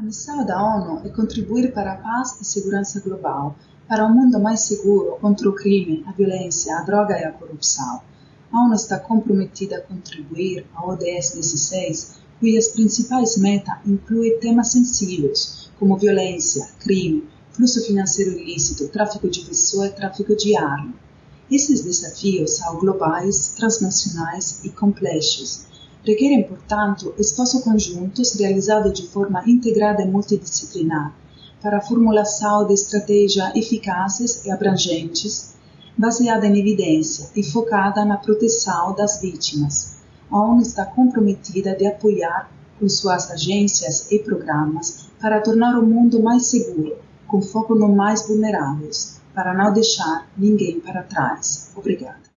A missão da ONU é contribuir para a paz e segurança global, para um mundo mais seguro contra o crime, a violência, a droga e a corrupção. A ONU está comprometida a contribuir ao ODS 16, cujas principais metas incluem temas sensíveis, como violência, crime, fluxo financeiro ilícito, tráfico de pessoas e tráfico de armas. Esses desafios são globais, transnacionais e complexos. Requerem, portanto, esforços conjuntos realizados de forma integrada e multidisciplinar para a formulação de estratégias eficazes e abrangentes, baseada em evidência e focada na proteção das vítimas. A ONU está comprometida de apoiar com suas agências e programas para tornar o mundo mais seguro, com foco nos mais vulneráveis para não deixar ninguém para trás. Obrigada.